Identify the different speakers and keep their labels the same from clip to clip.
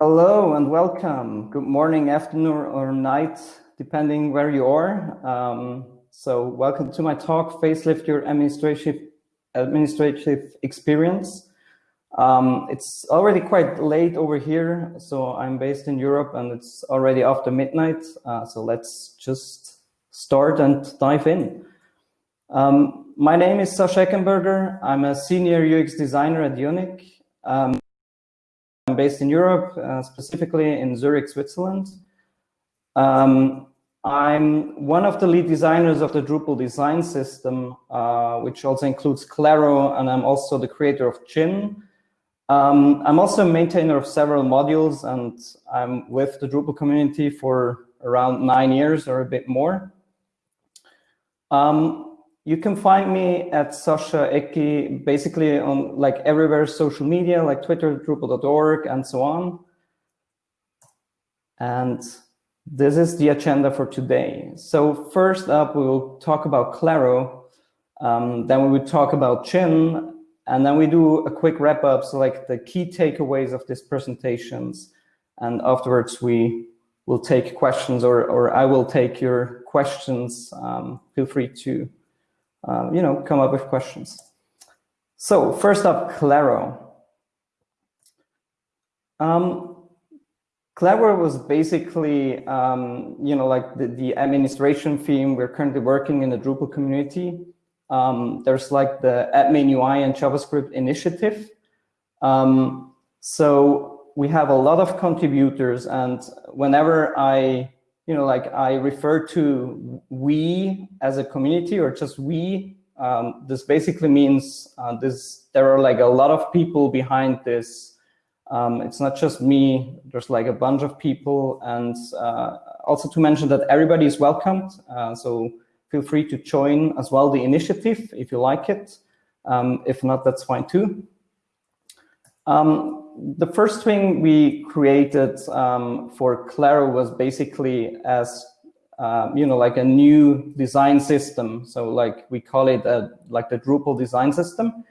Speaker 1: Hello and welcome. Good morning, afternoon, or night, depending where you are. Um, so welcome to my talk, Facelift Your Administrative, administrative Experience. Um, it's already quite late over here, so I'm based in Europe and it's already after midnight. Uh, so let's just start and dive in. Um, my name is Sascha Eggenberger. I'm a senior UX designer at Unic. Based in Europe, uh, specifically in Zurich, Switzerland. Um, I'm one of the lead designers of the Drupal design system, uh, which also includes Claro, and I'm also the creator of Gin. Um, I'm also a maintainer of several modules, and I'm with the Drupal community for around nine years or a bit more. Um, you can find me at Sascha Eggi, basically on like everywhere social media, like Twitter, Drupal.org, and so on. And this is the agenda for today. So first up, we will talk about Claro. Um, then we will talk about Gin, and then we do a quick wrap up, so like the key takeaways of these presentations. And afterwards, we will take questions, or, or I will take your questions. Um, feel free to um, you know, come up with questions. So first up, Claro. Um, Claro was basically, um, you know, like the, the, administration theme. We're currently working in the Drupal community. Um, there's like the admin UI and JavaScript initiative. Um, so we have a lot of contributors and whenever I you know, like I refer to we as a community or just we. Um, this basically means uh, this. There are like a lot of people behind this. Um, it's not just me. There's like a bunch of people, and uh, also to mention that everybody is welcomed. Uh, so feel free to join as well the initiative if you like it. Um, if not, that's fine too. Um, the first thing we created um, for Claro was basically as uh, you know like a new design system. So like we call it a, like the Drupal design system,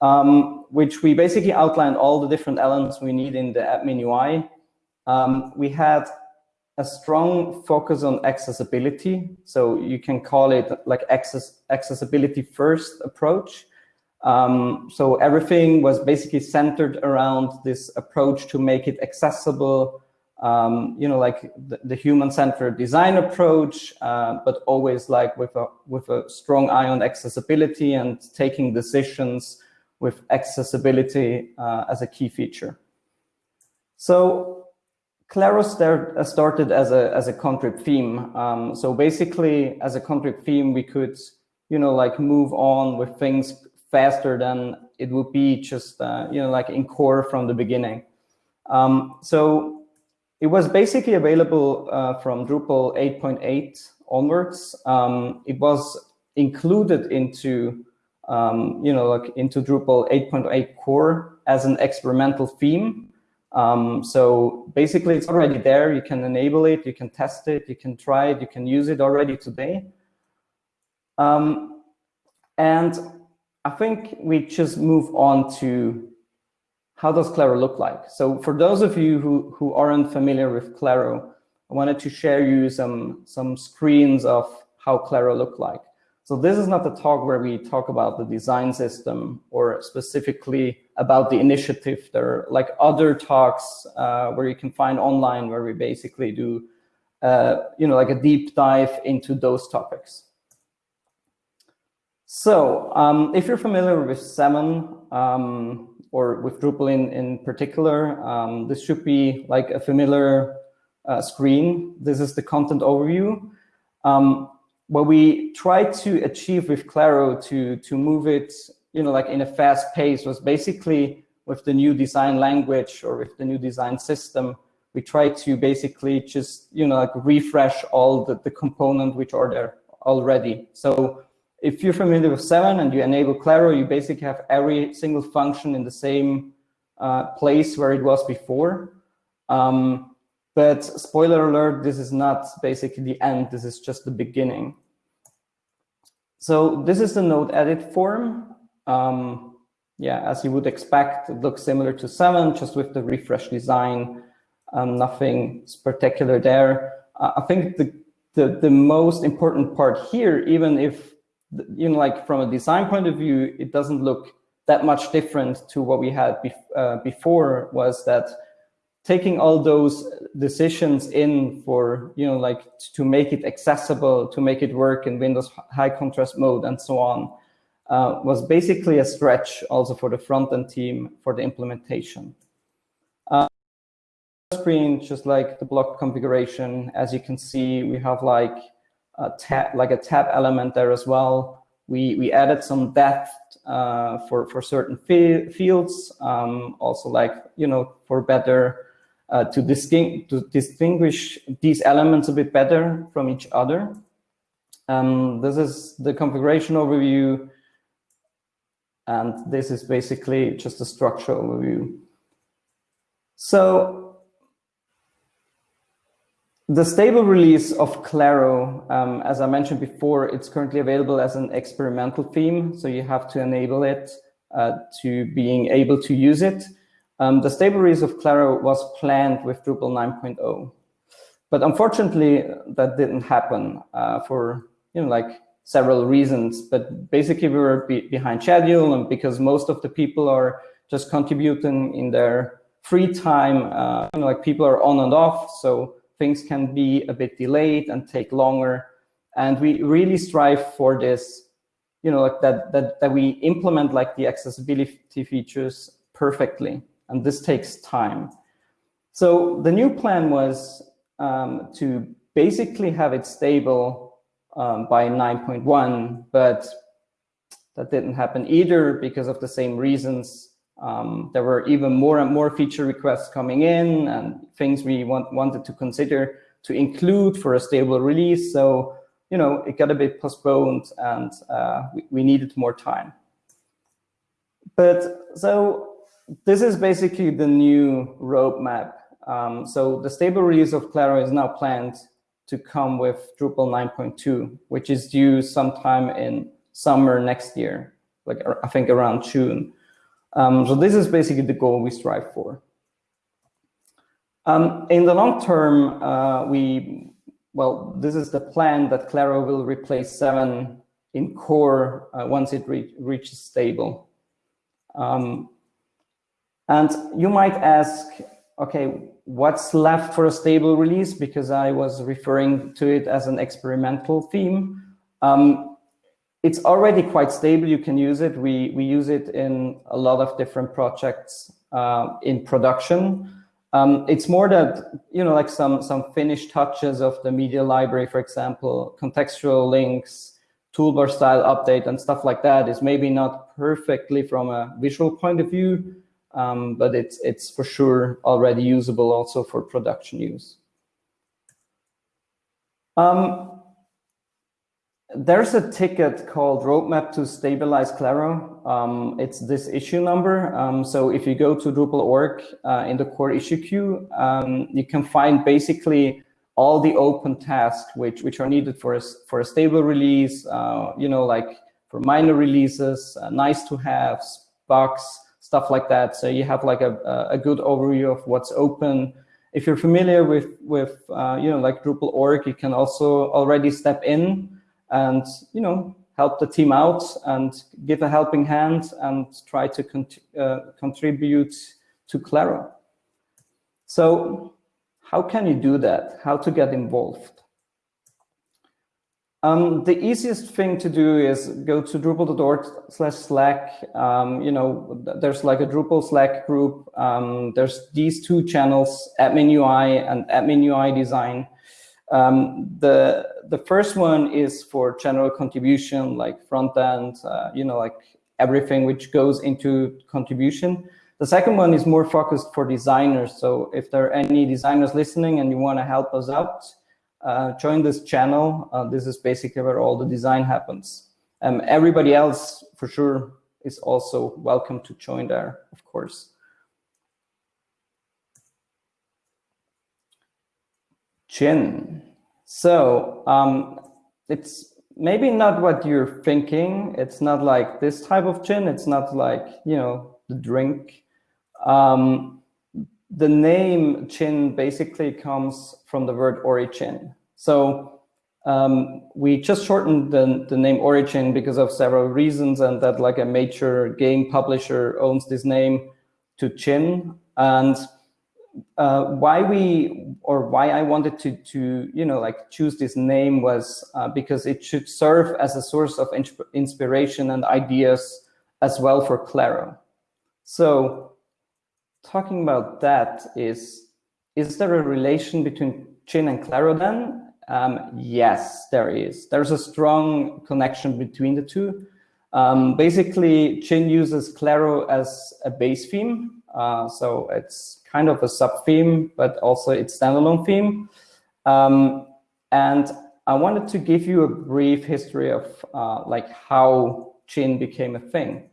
Speaker 1: um, which we basically outlined all the different elements we need in the admin UI. Um, we had a strong focus on accessibility. So you can call it like access accessibility first approach. Um, so everything was basically centered around this approach to make it accessible, um, you know, like the, the human-centered design approach, uh, but always like with a, with a strong eye on accessibility and taking decisions with accessibility uh, as a key feature. So Claro uh, started as a, as a contrib theme. Um, so basically, as a contrib theme, we could, you know, like move on with things faster than it would be just, uh, you know, like in core from the beginning. Um, so it was basically available uh, from Drupal 8.8 onwards. Um, it was included into, um, you know, like into Drupal 8.8 core as an experimental theme. Um, so basically it's already there. You can enable it, you can test it, you can try it, you can use it already today. Um, and I think we just move on to how does Claro look like? So for those of you who, who aren't familiar with Claro, I wanted to share you some, some screens of how Claro look like. So this is not the talk where we talk about the design system or specifically about the initiative. There are like other talks uh, where you can find online where we basically do, uh, you know, like a deep dive into those topics. So um, if you're familiar with Seven um, or with Drupal in, in particular, um, this should be like a familiar uh, screen. This is the content overview. Um, what we tried to achieve with Claro to, to move it you know, like in a fast pace was basically with the new design language or with the new design system, we tried to basically just, you know, like refresh all the, the component which are there already. So if you're familiar with Seven and you enable Claro, you basically have every single function in the same uh, place where it was before. Um, but spoiler alert, this is not basically the end. This is just the beginning. So this is the node edit form. Um, yeah, as you would expect, it looks similar to Seven, just with the refresh design. Um, nothing spectacular there. Uh, I think the, the, the most important part here, even if, you know, like from a design point of view, it doesn't look that much different to what we had bef uh, before was that taking all those decisions in for, you know, like to make it accessible, to make it work in Windows high contrast mode and so on, uh, was basically a stretch also for the front-end team for the implementation. Uh, screen, just like the block configuration, as you can see, we have like a tab, like a tab element there as well. We, we added some depth uh, for, for certain fields, um, also like, you know, for better uh, to, to, distinguish these elements a bit better from each other. Um, this is the configuration overview. And this is basically just a structure overview. So the stable release of Claro, um, as I mentioned before, it's currently available as an experimental theme. So you have to enable it uh, to being able to use it. Um, the stable release of Claro was planned with Drupal 9.0. But unfortunately, that didn't happen uh, for you know like several reasons. But basically, we were be behind schedule, and because most of the people are just contributing in their free time, uh, you know, like people are on and off, so things can be a bit delayed and take longer. And we really strive for this, you know, like that that that we implement like the accessibility features perfectly and this takes time. So the new plan was um, to basically have it stable um, by 9.1, but that didn't happen either because of the same reasons. Um, there were even more and more feature requests coming in and things we want, wanted to consider to include for a stable release. So, you know, it got a bit postponed and uh, we, we needed more time. But so this is basically the new roadmap. Um, so the stable release of Claro is now planned to come with Drupal 9.2, which is due sometime in summer next year, like I think around June. Um, so this is basically the goal we strive for. Um, in the long term, uh, we, well, this is the plan that Claro will replace 7 in core uh, once it re reaches stable. Um, and you might ask, okay, what's left for a stable release? Because I was referring to it as an experimental theme. Um, it's already quite stable. You can use it. We, we use it in a lot of different projects uh, in production. Um, it's more that, you know, like some, some finished touches of the media library, for example, contextual links, toolbar style update and stuff like that is maybe not perfectly from a visual point of view, um, but it's, it's for sure already usable also for production use. Um, there's a ticket called Roadmap to Stabilize Claro. Um, it's this issue number. Um, so if you go to Drupal.org uh, in the core issue queue, um, you can find basically all the open tasks which, which are needed for a, for a stable release, uh, you know, like for minor releases, uh, nice to have, bugs, stuff like that. So you have like a, a good overview of what's open. If you're familiar with, with uh, you know, like Drupal.org, you can also already step in and, you know, help the team out and give a helping hand and try to uh, contribute to Claro. So how can you do that? How to get involved? Um, the easiest thing to do is go to drupal.org slash slack. Um, you know, there's like a Drupal Slack group. Um, there's these two channels, admin UI and admin UI design. Um, the, the first one is for general contribution, like front end, uh, you know, like everything which goes into contribution. The second one is more focused for designers. So if there are any designers listening and you want to help us out, uh, join this channel. Uh, this is basically where all the design happens. Um, everybody else, for sure, is also welcome to join there, of course. Gin. So um, it's maybe not what you're thinking. It's not like this type of gin. It's not like, you know, the drink. Um, the name Gin basically comes from the word origin. So um, we just shortened the, the name origin because of several reasons and that like a major game publisher owns this name to Gin. And uh, why we or why I wanted to to you know like choose this name was uh, because it should serve as a source of inspiration and ideas as well for Claro. So talking about that is is there a relation between Gin and Claro then? Um, yes, there is. There's a strong connection between the two. Um, basically, Gin uses Claro as a base theme. Uh, so it's kind of a sub theme, but also its standalone theme. Um, and I wanted to give you a brief history of uh, like how Gin became a thing.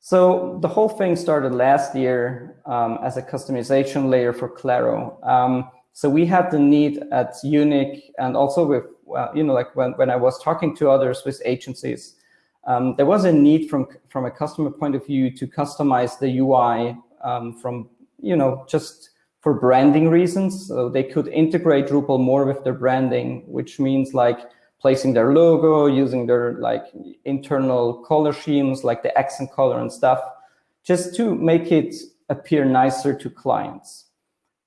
Speaker 1: So the whole thing started last year um, as a customization layer for Claro. Um, so we had the need at Unic and also with, uh, you know, like when, when I was talking to other Swiss agencies, um, there was a need from, from a customer point of view to customize the UI um, from you know, just for branding reasons. So they could integrate Drupal more with their branding, which means like placing their logo, using their like internal color schemes, like the accent color and stuff, just to make it appear nicer to clients.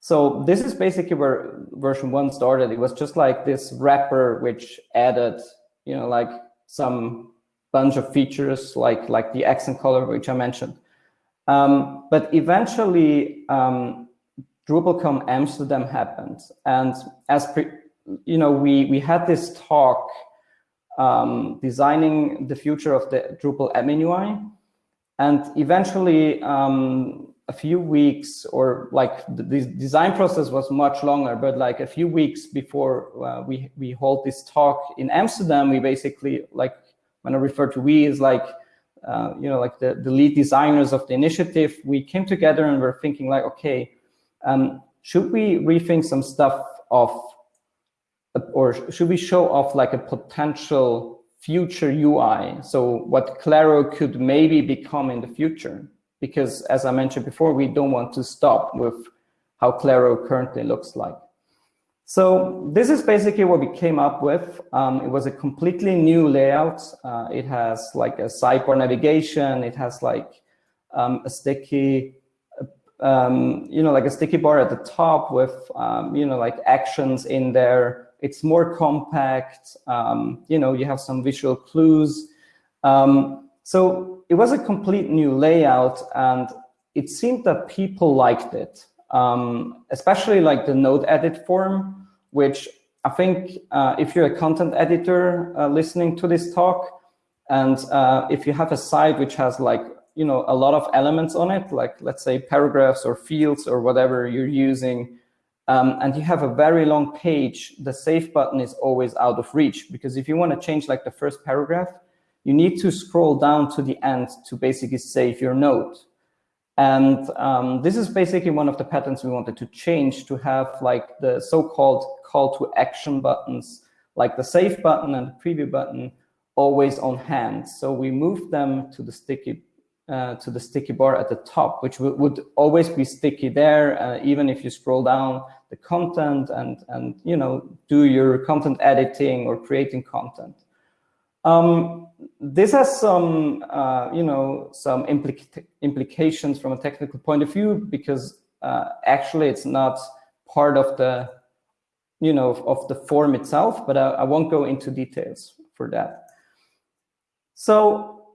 Speaker 1: So this is basically where version one started. It was just like this wrapper which added, you know, like some bunch of features like like the accent color, which I mentioned. Um, but eventually, um, DrupalCon Amsterdam happened, and as you know, we we had this talk um, designing the future of the Drupal admin UI, and eventually, um, a few weeks or like the, the, design process was much longer, but like a few weeks before uh, we we hold this talk in Amsterdam, we basically like when I refer to we is like uh, you know, like the, the lead designers of the initiative, we came together and we're thinking like, okay, um, should we rethink some stuff of, or should we show off like a potential future UI? So what Claro could maybe become in the future? Because as I mentioned before, we don't want to stop with how Claro currently looks like. So this is basically what we came up with. Um, it was a completely new layout. Uh, it has like a sidebar navigation. It has like um, a sticky, um, you know, like a sticky bar at the top with, um, you know, like actions in there. It's more compact. Um, you know, you have some visual clues. Um, so it was a complete new layout and it seemed that people liked it. Especially like the node edit form which I think uh, if you're a content editor uh, listening to this talk, and uh, if you have a site which has like, you know, a lot of elements on it, like let's say paragraphs or fields or whatever you're using, um, and you have a very long page, the save button is always out of reach because if you want to change like the first paragraph, you need to scroll down to the end to basically save your node. And um, this is basically one of the patterns we wanted to change to have like the so-called call to action buttons, like the save button and the preview button, always on hand. So we moved them to the sticky uh, to the sticky bar at the top, which would always be sticky there, uh, even if you scroll down the content and and you know do your content editing or creating content. Um, this has some, uh, you know, some implica implications from a technical point of view because uh, actually it's not part of the, you know, of, of the form itself, but I, I, won't go into details for that. So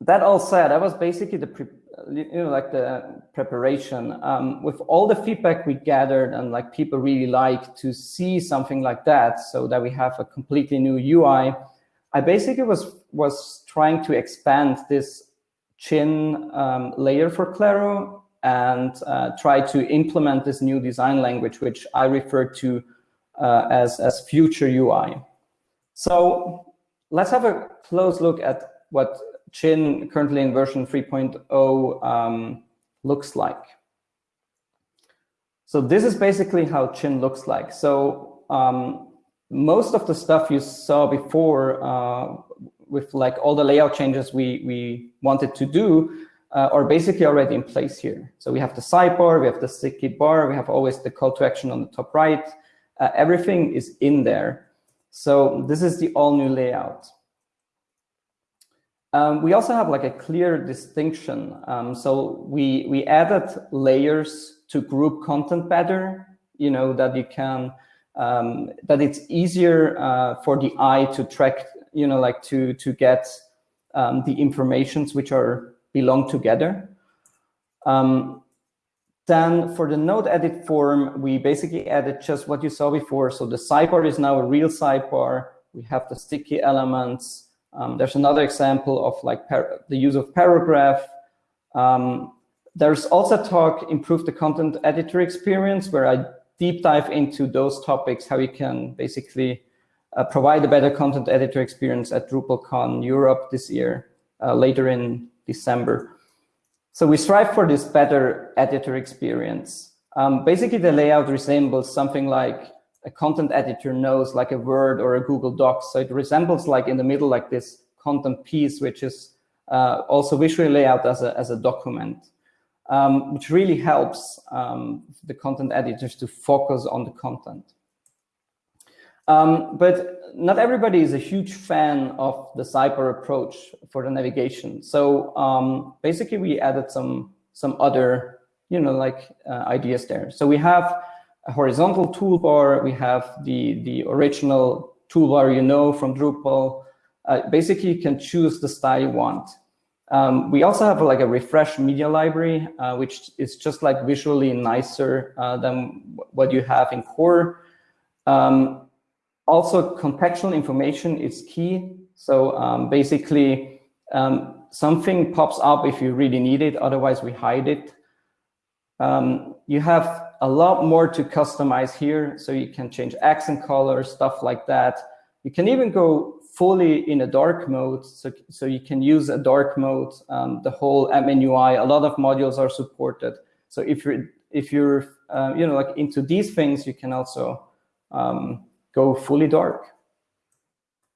Speaker 1: that all said, that was basically the, pre you know, like the preparation. Um, with all the feedback we gathered and like people really like to see something like that so that we have a completely new UI, I basically was was trying to expand this Gin um, layer for Claro and uh, try to implement this new design language, which I refer to uh, as, as future UI. So let's have a close look at what Gin currently in version 3.0 um, looks like. So this is basically how Gin looks like. So um, most of the stuff you saw before uh, with like all the layout changes we, we wanted to do, uh, are basically already in place here. So we have the sidebar, we have the sticky bar, we have always the call to action on the top right. Uh, everything is in there. So this is the all new layout. Um, we also have like a clear distinction. Um, so we, we added layers to group content better, you know, that you can, um, that it's easier uh, for the eye to track, you know, like to, to get um, the informations which are belong together. Um, then for the node edit form, we basically added just what you saw before. So the sidebar is now a real sidebar. We have the sticky elements. Um, there's another example of like the use of paragraph. Um, there's also talk, improve the content editor experience, where I deep dive into those topics, how you can basically uh, provide a better content editor experience at DrupalCon Europe this year, uh, later in December. So we strive for this better editor experience. Um, basically, the layout resembles something like a content editor knows like a Word or a Google Docs. So it resembles like in the middle, like this content piece, which is uh, also visually laid out as a, as a document, um, which really helps um, the content editors to focus on the content. Um, but not everybody is a huge fan of the sidebar approach for the navigation. So um, basically, we added some some other, you know, like uh, ideas there. So we have a horizontal toolbar. We have the the original toolbar you know from Drupal. Uh, basically, you can choose the style you want. Um, we also have like a refresh media library, uh, which is just like visually nicer uh, than what you have in core. Um, also, contextual information is key. So um, basically, um, something pops up if you really need it. Otherwise, we hide it. Um, you have a lot more to customize here. So you can change accent color, stuff like that. You can even go fully in a dark mode. So, so you can use a dark mode, um, the whole admin UI. A lot of modules are supported. So if you're, if you're uh, you know, like into these things, you can also um, go fully dark.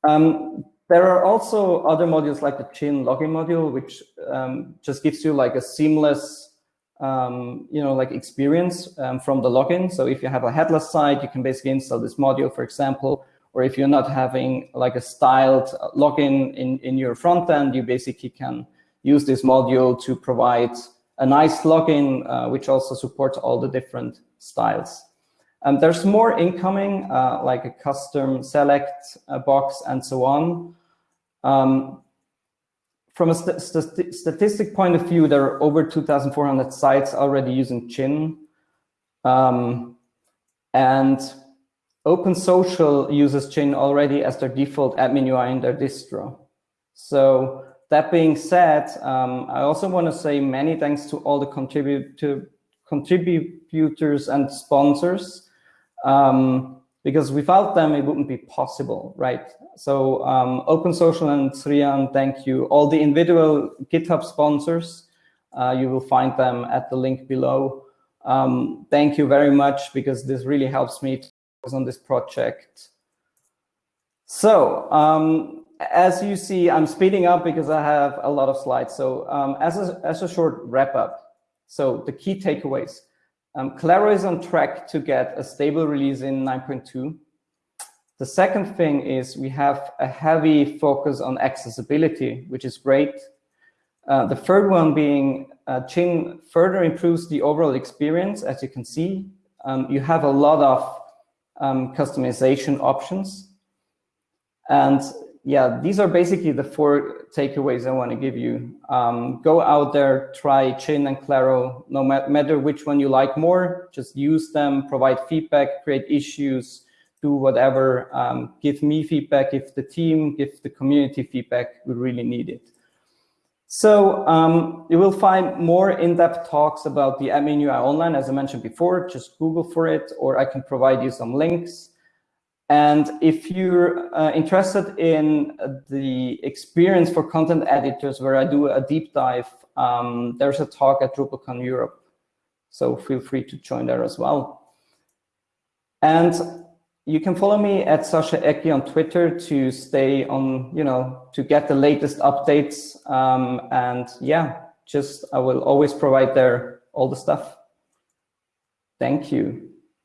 Speaker 1: Um, there are also other modules like the Gin login module, which um, just gives you like a seamless, um, you know, like experience from the login. So if you have a headless site, you can basically install this module, for example, or if you're not having like a styled login in, in your front end, you basically can use this module to provide a nice login, uh, which also supports all the different styles. Um, there's more incoming, uh, like a custom select uh, box and so on. Um, from a st st statistic point of view, there are over 2,400 sites already using Gin. Um, and OpenSocial uses Gin already as their default admin UI in their distro. So that being said, um, I also want to say many thanks to all the contributor, contributors and sponsors um, because without them, it wouldn't be possible, right? So um, OpenSocial and Sriyan, thank you. All the individual GitHub sponsors, uh, you will find them at the link below. Um, thank you very much because this really helps me focus on this project. So um, as you see, I'm speeding up because I have a lot of slides. So um, as, a, as a short wrap up, so the key takeaways. Um, Claro is on track to get a stable release in 9.2. The second thing is we have a heavy focus on accessibility, which is great. Uh, the third one being uh, further improves the overall experience, as you can see. Um, you have a lot of um, customization options. And yeah, these are basically the four takeaways I want to give you. Um, go out there, try Gin and Claro, no matter which one you like more, just use them, provide feedback, create issues, do whatever, um, give me feedback if the team, give the community feedback, we really need it. So um, you will find more in-depth talks about the admin UI online, as I mentioned before, just Google for it, or I can provide you some links. And if you're uh, interested in the experience for content editors where I do a deep dive, um, there's a talk at DrupalCon Europe. So feel free to join there as well. And you can follow me at Sascha Eggi on Twitter to stay on, you know, to get the latest updates. Um, and yeah, just I will always provide there all the stuff. Thank you.